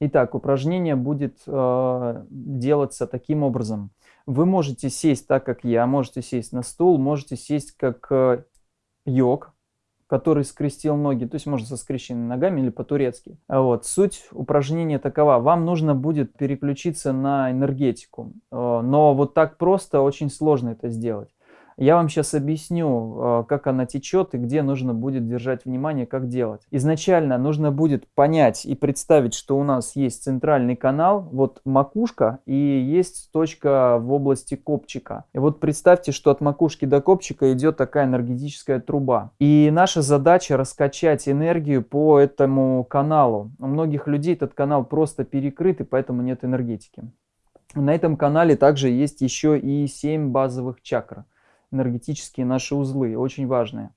Итак, упражнение будет э, делаться таким образом. Вы можете сесть так, как я, можете сесть на стул, можете сесть как э, йог, который скрестил ноги, то есть можно со скрещенными ногами или по-турецки. Вот. Суть упражнения такова. Вам нужно будет переключиться на энергетику, э, но вот так просто очень сложно это сделать. Я вам сейчас объясню, э, как она течет и где нужно будет держать внимание, как делать. Изначально нужно будет понять и представить, что у нас есть центральный канал, вот макушка и есть точка в области копчика. И вот представьте, что от макушки до копчика идет такая энергетическая труба. И наша задача раскачать энергию по этому каналу. У многих людей этот канал просто перекрыт и поэтому нет энергетики. На этом канале также есть еще и 7 базовых чакр энергетические наши узлы, очень важные.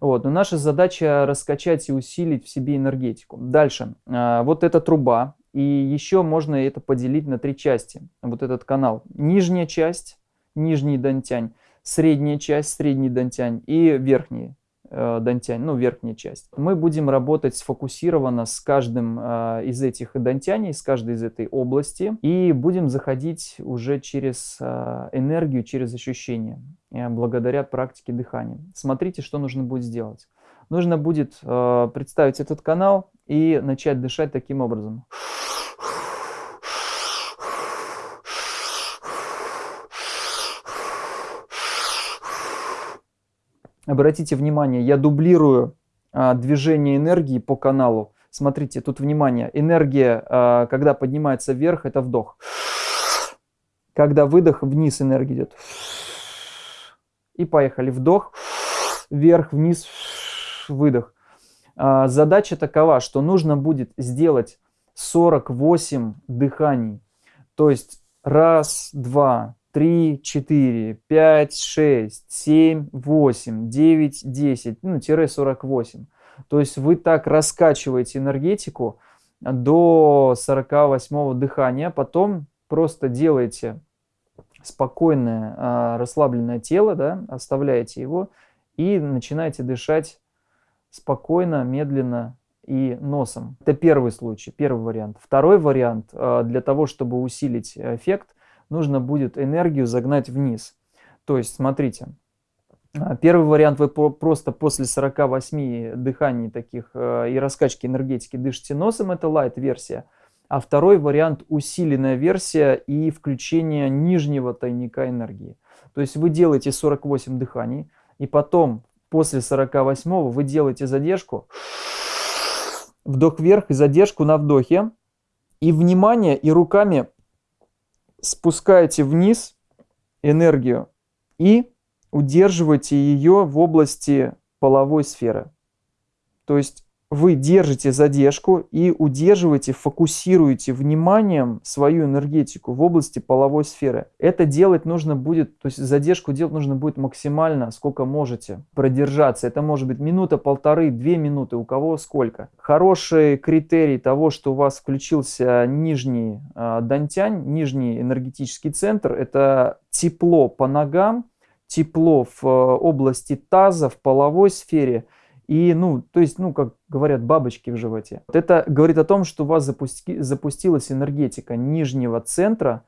Вот. Но наша задача раскачать и усилить в себе энергетику. Дальше. А, вот эта труба. И еще можно это поделить на три части. Вот этот канал. Нижняя часть, нижний дантянь. Средняя часть, средний дантянь. И верхний э, дантянь, ну верхняя часть. Мы будем работать сфокусированно с каждым э, из этих дантяней, с каждой из этой области. И будем заходить уже через э, энергию, через ощущения. Э, благодаря практике дыхания. Смотрите, что нужно будет сделать. Нужно будет э, представить этот канал и начать дышать таким образом. Обратите внимание, я дублирую а, движение энергии по каналу. Смотрите, тут внимание, энергия, а, когда поднимается вверх, это вдох. Когда выдох, вниз энергия идет. И поехали. Вдох, вверх, вниз, выдох. А, задача такова, что нужно будет сделать 48 дыханий. То есть раз, два, три, четыре, пять, шесть, семь, восемь, девять, десять, ну, тире 48. То есть вы так раскачиваете энергетику до 48 дыхания, потом просто делаете спокойное, а, расслабленное тело, да, оставляете его и начинаете дышать спокойно, медленно и носом. Это первый случай, первый вариант. Второй вариант, а, для того, чтобы усилить эффект, нужно будет энергию загнать вниз. То есть, смотрите, а, первый вариант вы просто после 48 дыханий таких и раскачки энергетики дышите носом, это light-версия а второй вариант усиленная версия и включение нижнего тайника энергии. То есть вы делаете 48 дыханий, и потом после 48 вы делаете задержку, вдох вверх и задержку на вдохе, и внимание и руками спускаете вниз энергию и удерживаете ее в области половой сферы. То есть вы держите задержку и удерживаете, фокусируете вниманием свою энергетику в области половой сферы. Это делать нужно будет, то есть задержку делать нужно будет максимально, сколько можете продержаться. Это может быть минута, полторы, две минуты, у кого сколько. Хороший критерий того, что у вас включился нижний э, дантянь, нижний энергетический центр, это тепло по ногам, тепло в э, области таза, в половой сфере – и, ну, то есть, ну, как говорят, бабочки в животе. Вот это говорит о том, что у вас запусти, запустилась энергетика нижнего центра,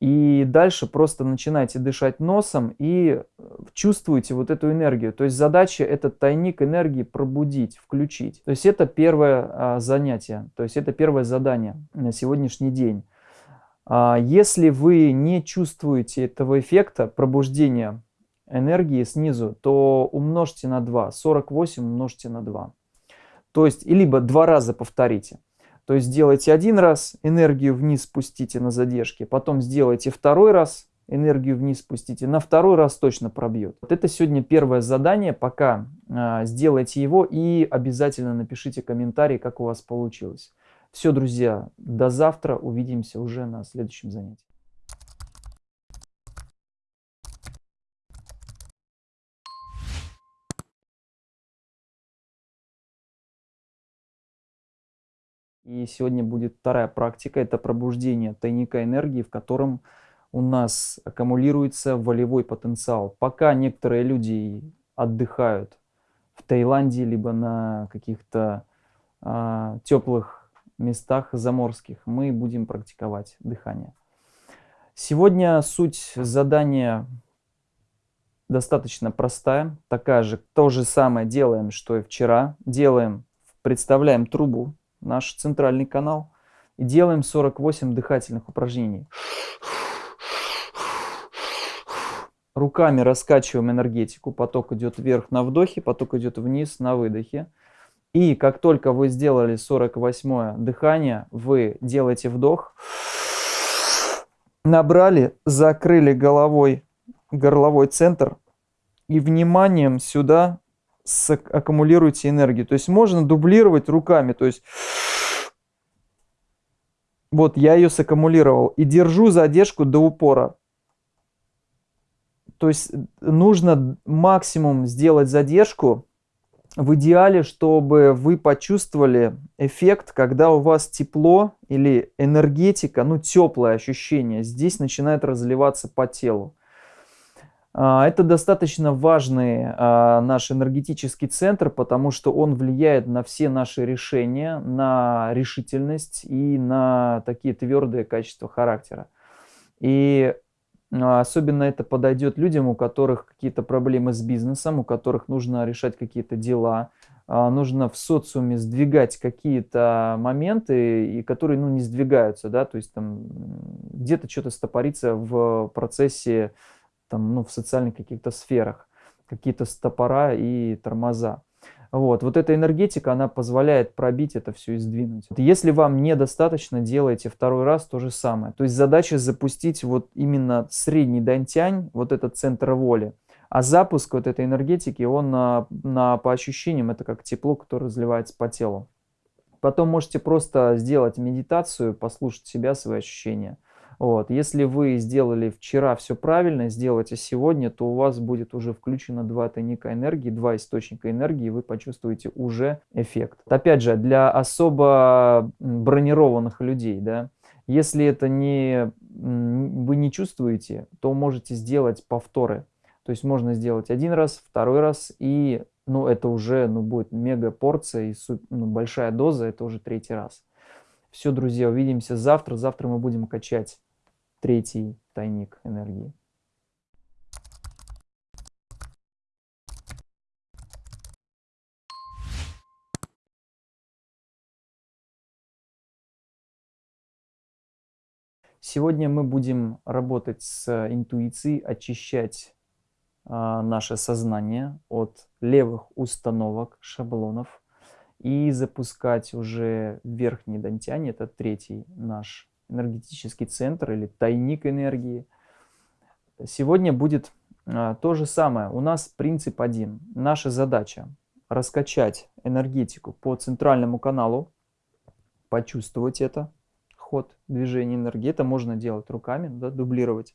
и дальше просто начинаете дышать носом и э, чувствуете вот эту энергию. То есть задача этот тайник энергии пробудить, включить. То есть это первое а, занятие, то есть это первое задание на сегодняшний день. А, если вы не чувствуете этого эффекта пробуждения энергии снизу, то умножьте на 2. 48 умножьте на 2. То есть, и либо два раза повторите. То есть сделайте один раз, энергию вниз спустите на задержке, потом сделайте второй раз, энергию вниз спустите, на второй раз точно пробьет. Вот это сегодня первое задание, пока э, сделайте его и обязательно напишите комментарий, как у вас получилось. Все, друзья, до завтра, увидимся уже на следующем занятии. И сегодня будет вторая практика, это пробуждение тайника энергии, в котором у нас аккумулируется волевой потенциал. Пока некоторые люди отдыхают в Таиланде, либо на каких-то а, теплых местах заморских мы будем практиковать дыхание. Сегодня суть задания достаточно простая, такая же, то же самое делаем, что и вчера. Делаем, представляем трубу, наш центральный канал, и делаем 48 дыхательных упражнений. Руками раскачиваем энергетику, поток идет вверх на вдохе, поток идет вниз на выдохе. И как только вы сделали 48 дыхание, вы делаете вдох, набрали, закрыли головой горловой центр и вниманием сюда аккумулируйте энергию. То есть можно дублировать руками. То есть вот я ее саккумулировал и держу задержку до упора. То есть нужно максимум сделать задержку в идеале, чтобы вы почувствовали эффект, когда у вас тепло или энергетика, ну теплое ощущение, здесь начинает разливаться по телу. А, это достаточно важный а, наш энергетический центр, потому что он влияет на все наши решения, на решительность и на такие твердые качества характера. И а, особенно это подойдет людям, у которых какие-то проблемы с бизнесом, у которых нужно решать какие-то дела, нужно в социуме сдвигать какие-то моменты, и которые ну, не сдвигаются, да, то есть там где-то что-то стопорится в процессе там, ну, в социальных каких-то сферах, какие-то стопора и тормоза. Вот, вот эта энергетика, она позволяет пробить это все и сдвинуть. Если вам недостаточно, делайте второй раз то же самое. То есть задача запустить вот именно средний дантянь, вот этот центр воли. А запуск вот этой энергетики, он на, на, по ощущениям, это как тепло, которое разливается по телу. Потом можете просто сделать медитацию, послушать себя, свои ощущения. Вот. Если вы сделали вчера все правильно, сделайте сегодня, то у вас будет уже включено два тайника энергии, два источника энергии, и вы почувствуете уже эффект. Опять же, для особо бронированных людей, да, если это не, вы не чувствуете, то можете сделать повторы. То есть можно сделать один раз, второй раз, и ну, это уже ну, будет мега порция и ну, большая доза, это уже третий раз. Все, друзья, увидимся завтра. Завтра мы будем качать третий тайник энергии. Сегодня мы будем работать с интуицией, очищать а, наше сознание от левых установок, шаблонов и запускать уже верхний дантянь, это третий наш энергетический центр или тайник энергии. Сегодня будет а, то же самое. У нас принцип один. Наша задача раскачать энергетику по центральному каналу, почувствовать это, ход движения энергии. Это можно делать руками, да, дублировать.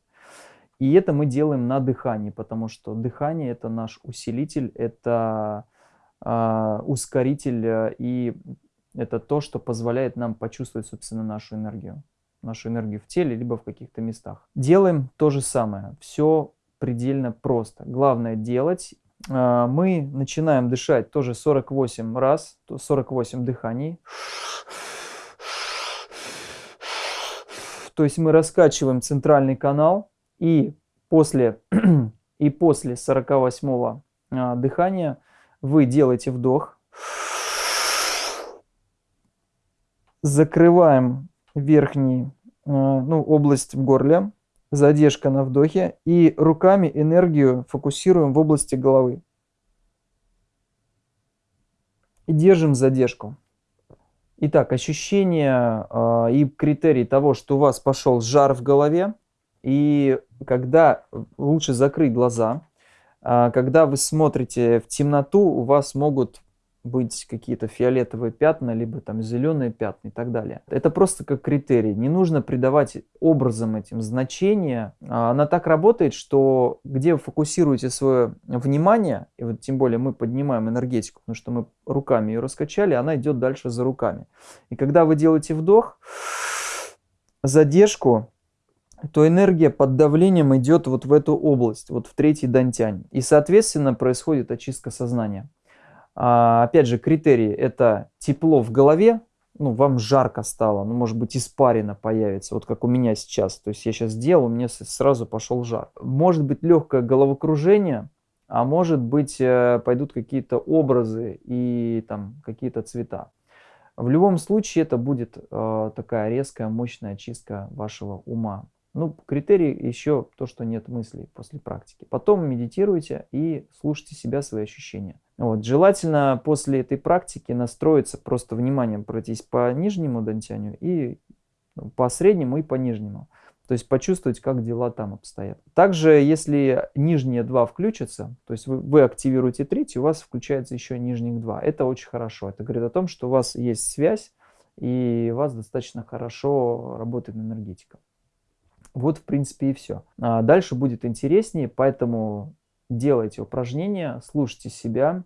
И это мы делаем на дыхании, потому что дыхание это наш усилитель, это ускоритель э, и это то, что позволяет нам почувствовать, собственно, нашу энергию нашу энергию в теле, либо в каких-то местах. Делаем то же самое. Все предельно просто. Главное делать. А, мы начинаем дышать тоже 48 раз, 48 дыханий. То есть мы раскачиваем центральный канал и после, и после 48 а, дыхания вы делаете вдох. Закрываем верхний, э, ну, область в горле, задержка на вдохе, и руками энергию фокусируем в области головы. И держим задержку. Итак, ощущение э, и критерий того, что у вас пошел жар в голове, и когда лучше закрыть глаза, когда вы смотрите в темноту, у вас могут быть какие-то фиолетовые пятна, либо там зеленые пятна и так далее. Это просто как критерий. Не нужно придавать образом этим значение. А, она так работает, что где вы фокусируете свое внимание, и вот тем более мы поднимаем энергетику, потому что мы руками ее раскачали, она идет дальше за руками. И когда вы делаете вдох, задержку, то энергия под давлением идет вот в эту область, вот в третий дантянь. И, соответственно, происходит очистка сознания. А, опять же, критерии – это тепло в голове, ну, вам жарко стало, ну, может быть, испарина появится, вот как у меня сейчас. То есть я сейчас сделал, у меня сразу пошел жар. Может быть легкое головокружение, а может быть э, пойдут какие-то образы и там какие-то цвета. В любом случае это будет э, такая резкая, мощная чистка вашего ума. Ну, критерий еще то, что нет мыслей после практики. Потом медитируйте и слушайте себя, свои ощущения. Вот. Желательно после этой практики настроиться, просто вниманием пройтись по нижнему дантянию и ну, по среднему и по нижнему. То есть почувствовать, как дела там обстоят. Также, если нижние два включатся, то есть вы, вы активируете третий, у вас включается еще нижних два. Это очень хорошо. Это говорит о том, что у вас есть связь, и у вас достаточно хорошо работает энергетика. Вот, в принципе, и все. А дальше будет интереснее, поэтому делайте упражнения, слушайте себя,